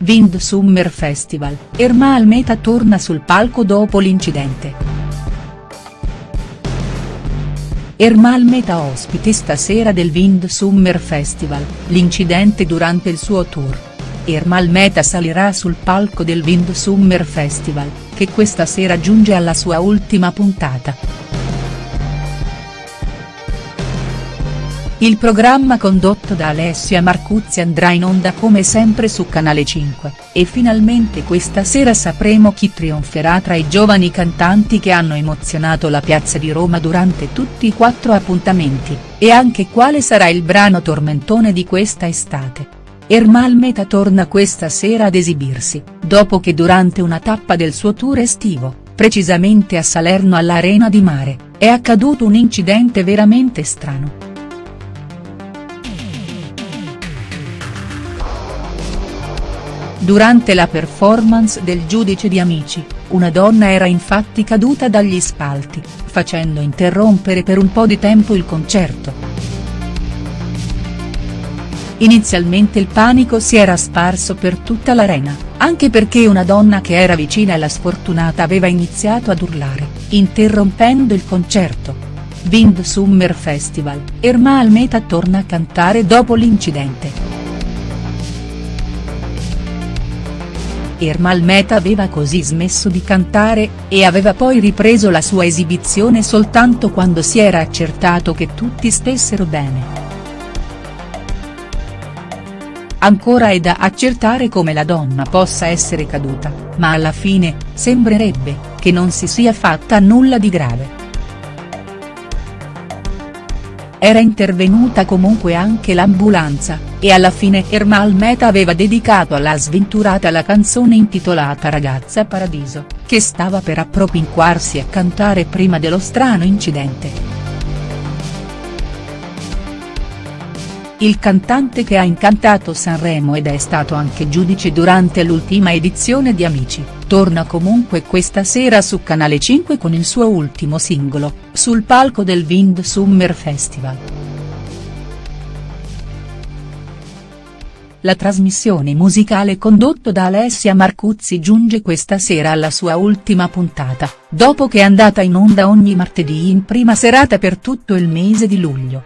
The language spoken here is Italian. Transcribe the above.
Wind Summer Festival, Ermal Meta torna sul palco dopo l'incidente. Ermal Meta ospite stasera del Wind Summer Festival, l'incidente durante il suo tour. Ermal Meta salirà sul palco del Wind Summer Festival, che questa sera giunge alla sua ultima puntata. Il programma condotto da Alessia Marcuzzi andrà in onda come sempre su Canale 5, e finalmente questa sera sapremo chi trionferà tra i giovani cantanti che hanno emozionato la piazza di Roma durante tutti i quattro appuntamenti, e anche quale sarà il brano tormentone di questa estate. Ermal Meta torna questa sera ad esibirsi, dopo che durante una tappa del suo tour estivo, precisamente a Salerno all'Arena di Mare, è accaduto un incidente veramente strano. Durante la performance del Giudice di Amici, una donna era infatti caduta dagli spalti, facendo interrompere per un po' di tempo il concerto. Inizialmente il panico si era sparso per tutta l'arena, anche perché una donna che era vicina alla sfortunata aveva iniziato ad urlare, interrompendo il concerto. Wind Summer Festival, Erma Almeta torna a cantare dopo l'incidente. Ermal Meta aveva così smesso di cantare, e aveva poi ripreso la sua esibizione soltanto quando si era accertato che tutti stessero bene. Ancora è da accertare come la donna possa essere caduta, ma alla fine, sembrerebbe, che non si sia fatta nulla di grave. Era intervenuta comunque anche l'ambulanza, e alla fine Ermal Meta aveva dedicato alla sventurata la canzone intitolata Ragazza Paradiso, che stava per appropinquarsi a cantare prima dello strano incidente. Il cantante che ha incantato Sanremo ed è stato anche giudice durante l'ultima edizione di Amici, torna comunque questa sera su Canale 5 con il suo ultimo singolo, sul palco del Wind Summer Festival. La trasmissione musicale condotto da Alessia Marcuzzi giunge questa sera alla sua ultima puntata, dopo che è andata in onda ogni martedì in prima serata per tutto il mese di luglio.